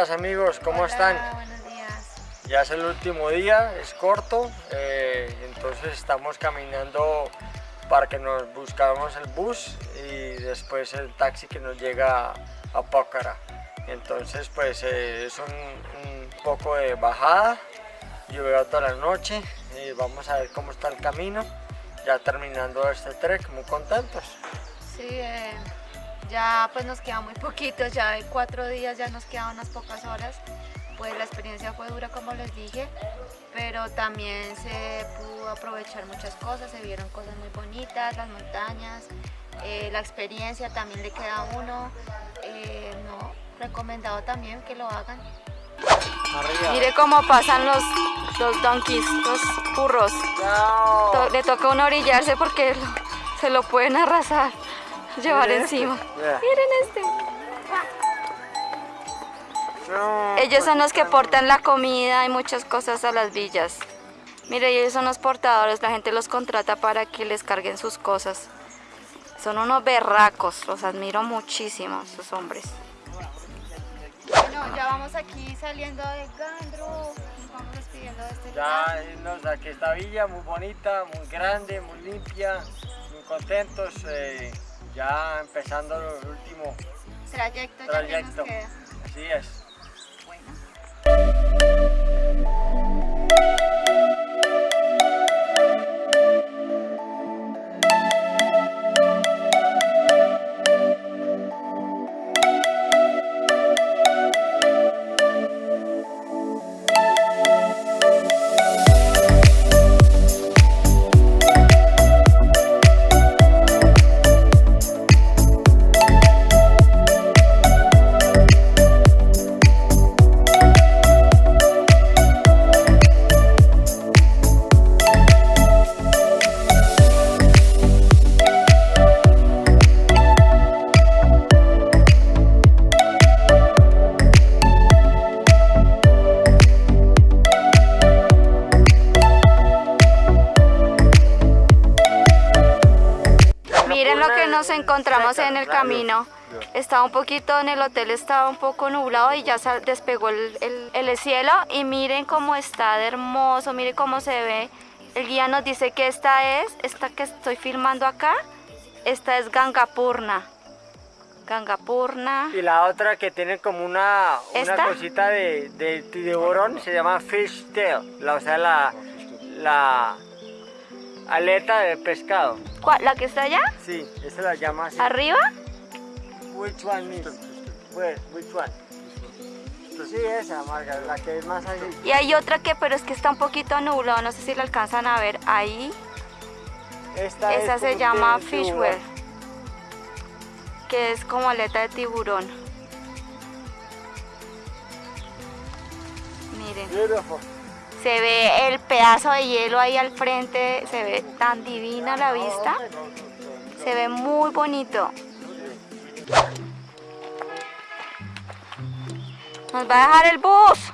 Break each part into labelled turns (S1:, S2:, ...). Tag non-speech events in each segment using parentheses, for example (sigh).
S1: días amigos, ¿cómo
S2: Hola,
S1: están?
S2: Buenos días.
S1: Ya es el último día, es corto, eh, entonces estamos caminando para que nos buscamos el bus y después el taxi que nos llega a Pócara. Entonces pues eh, es un, un poco de bajada, llovió toda la noche y vamos a ver cómo está el camino. Ya terminando este trek, muy contentos.
S2: Sí, eh, ya pues nos queda muy poquito, ya de cuatro días ya nos quedan unas pocas horas. Pues la experiencia fue dura como les dije, pero también se pudo aprovechar muchas cosas, se vieron cosas muy bonitas, las montañas, eh, la experiencia también le queda a uno. eh, no, recomendado también que lo hagan.
S1: Arriba.
S3: Mire cómo pasan los, los donkeys, los burros. To- le toca uno orillarse porque lo- se lo pueden arrasar, llevar
S1: Miren este,
S3: encima.
S1: vea.
S3: Miren este.
S1: No,
S3: Ellos son los que portan la comida y muchas cosas a las villas. Mire, ellos son los portadores, la gente los contrata para que les carguen sus cosas. Son unos berracos, los admiro muchísimo, esos hombres.
S2: Bueno, ya vamos aquí saliendo de Gandru, nos vamos despidiendo de este lugar.
S1: Ya irnos a que esta villa muy bonita, muy grande, muy limpia, muy contentos, eh, ya empezando el último
S2: Trayecto, ya que
S1: trayecto.
S2: nos queda.
S1: Así es.
S3: Miren lo que nos encontramos en el camino. Estaba un poquito en el hotel, estaba un poco nublado y ya despegó el, el- el cielo. Y miren cómo está de hermoso, miren cómo se ve. El guía nos dice que esta es, esta que estoy filmando acá, esta es Gangapurna. Gangapurna.
S1: Y la otra que tiene como una, una cosita de, de tiburón se llama fish tail, la, o sea, la, la aleta de pescado.
S3: ¿Cuál? ¿La que está allá?
S1: Sí, esa la llama así.
S3: ¿Arriba?
S1: Which one miss? Where? Which one? Pues sí, esa, Marga, la que es más así.
S3: Y hay otra que, pero es que está un poquito nublado, no sé si la alcanzan a ver ahí.
S1: Esta
S3: Esa
S1: es
S3: se llama
S1: tiburón.
S3: que es como aleta de tiburón. Miren,
S1: Beautiful.
S3: Se ve el pedazo de hielo ahí al frente, se ve tan divina la vista, se ve muy bonito. Nos va a dejar el bus.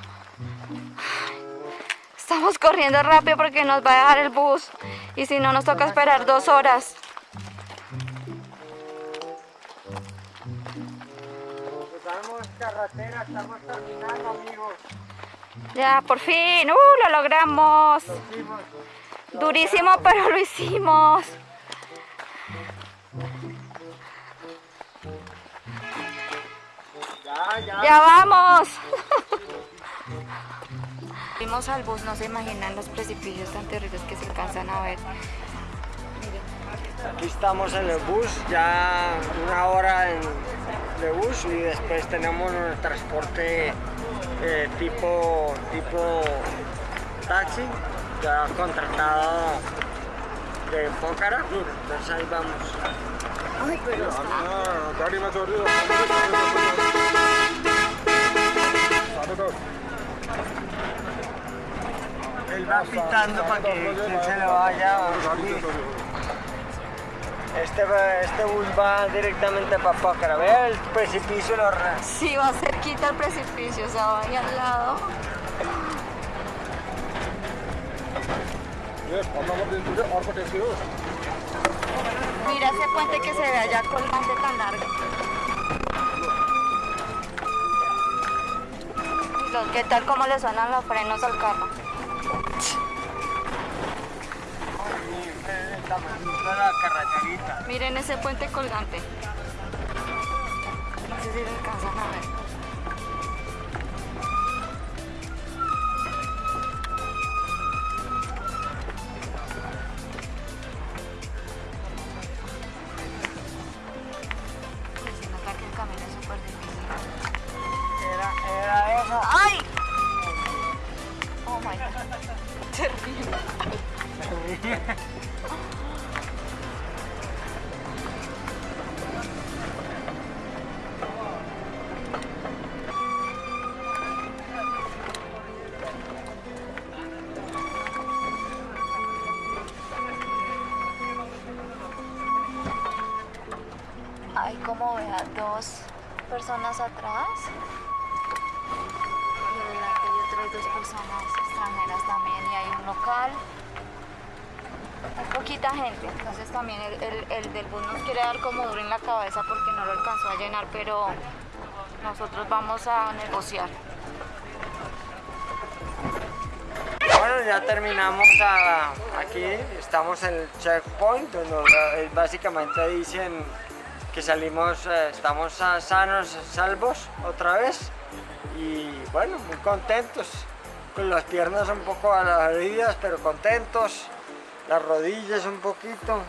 S3: Estamos corriendo rápido porque nos va a dejar el bus y si no nos toca esperar dos horas.
S1: Estamos carretera, estamos terminando, amigos.
S3: Ya, por fin, ¡uh! Lo logramos. Durísimo, pero lo hicimos.
S1: Ya
S3: vamos. (laughs) Fuimos al bus, no se imaginan los precipicios tan terribles que se alcanzan a ver.
S1: Aquí estamos en el bus, ya una hora en, de bus y después tenemos el transporte eh, tipo, tipo taxi ya contratado de Pócara, entonces ahí vamos.
S4: Ay,
S1: Él va pitando para que se le vaya. Este, este bus va directamente para Pácara. Vea el precipicio. Lo...
S3: Sí, va cerquita al precipicio, o sea, va ahí al lado. Mira ese puente que se ve allá con colgante tan largo. ¿Qué tal como le suenan los frenos al carro?
S1: La carreterita.
S3: Miren ese puente colgante. No sé si lo alcanzan a ver. Como vea dos personas atrás. Y adelante hay otras dos personas extranjeras también y hay un local. Hay poquita gente, entonces también el, el- el del bus nos quiere dar como duro en la cabeza porque no lo alcanzó a llenar, pero nosotros vamos a negociar.
S1: Bueno, ya terminamos aquí, estamos en el checkpoint, donde eh, básicamente dicen que salimos, eh, estamos a- sanos, salvos otra vez y bueno, muy contentos, con las piernas un poco heridas, pero contentos, las rodillas un poquito,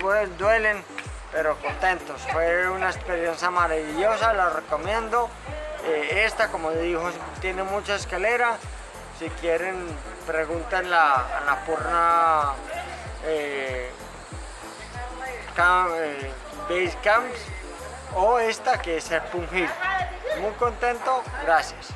S1: due- duelen, pero contentos. Fue una experiencia maravillosa, la recomiendo. Eh, esta, como dijo, tiene mucha escalera. Si quieren, pregunten a Annapurna eh, Cam- eh, Base Camps o esta que es el Hill. Muy contento, gracias.